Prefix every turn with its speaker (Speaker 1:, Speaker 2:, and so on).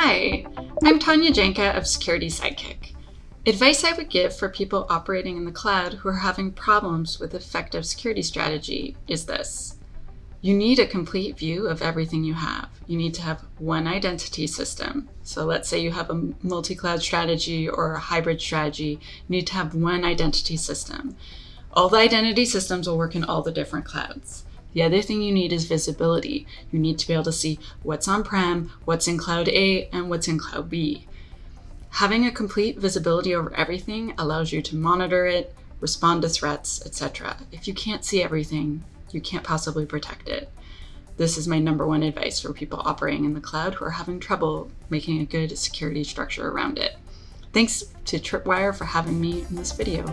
Speaker 1: Hi, I'm Tanya Janca of Security Sidekick. Advice I would give for people operating in the cloud who are having problems with effective security strategy is this. You need a complete view of everything you have. You need to have one identity system. So let's say you have a multi-cloud strategy or a hybrid strategy, you need to have one identity system. All the identity systems will work in all the different clouds. The other thing you need is visibility. You need to be able to see what's on-prem, what's in cloud A, and what's in cloud B. Having a complete visibility over everything allows you to monitor it, respond to threats, etc. If you can't see everything, you can't possibly protect it. This is my number one advice for people operating in the cloud who are having trouble making a good security structure around it. Thanks to Tripwire for having me in this video.